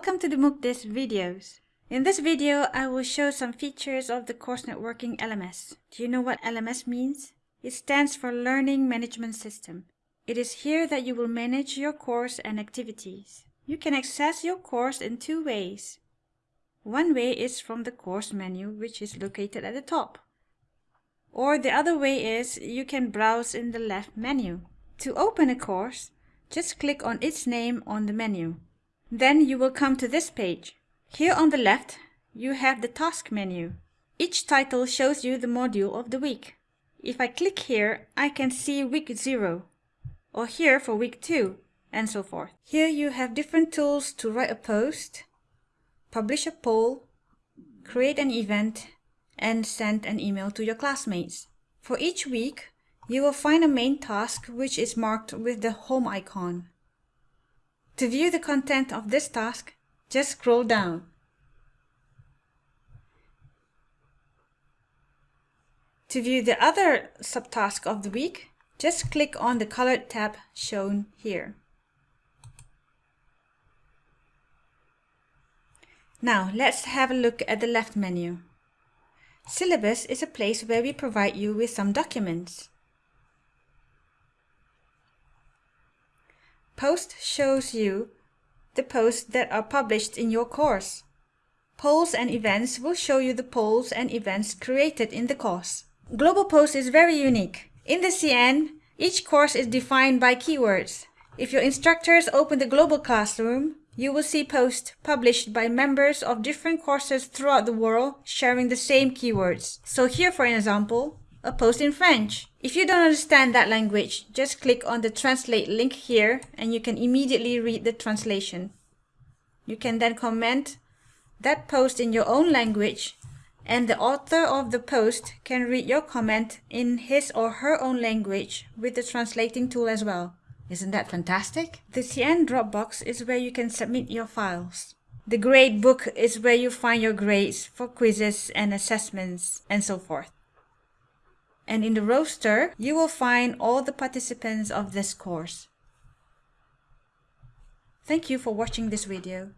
to the MOOCDIS videos. In this video, I will show some features of the Course Networking LMS. Do you know what LMS means? It stands for Learning Management System. It is here that you will manage your course and activities. You can access your course in two ways. One way is from the course menu, which is located at the top. Or the other way is you can browse in the left menu. To open a course, just click on its name on the menu. Then you will come to this page. Here on the left, you have the task menu. Each title shows you the module of the week. If I click here, I can see week 0, or here for week 2, and so forth. Here you have different tools to write a post, publish a poll, create an event, and send an email to your classmates. For each week, you will find a main task which is marked with the home icon. To view the content of this task, just scroll down. To view the other subtask of the week, just click on the colored tab shown here. Now let's have a look at the left menu. Syllabus is a place where we provide you with some documents. Post shows you the posts that are published in your course. Polls and events will show you the polls and events created in the course. Global Post is very unique. In the CN, each course is defined by keywords. If your instructors open the Global Classroom, you will see posts published by members of different courses throughout the world sharing the same keywords. So here, for example, a post in French. If you don't understand that language, just click on the translate link here and you can immediately read the translation. You can then comment that post in your own language and the author of the post can read your comment in his or her own language with the translating tool as well. Isn't that fantastic? The CN Dropbox is where you can submit your files. The grade book is where you find your grades for quizzes and assessments and so forth and in the roster, you will find all the participants of this course. Thank you for watching this video.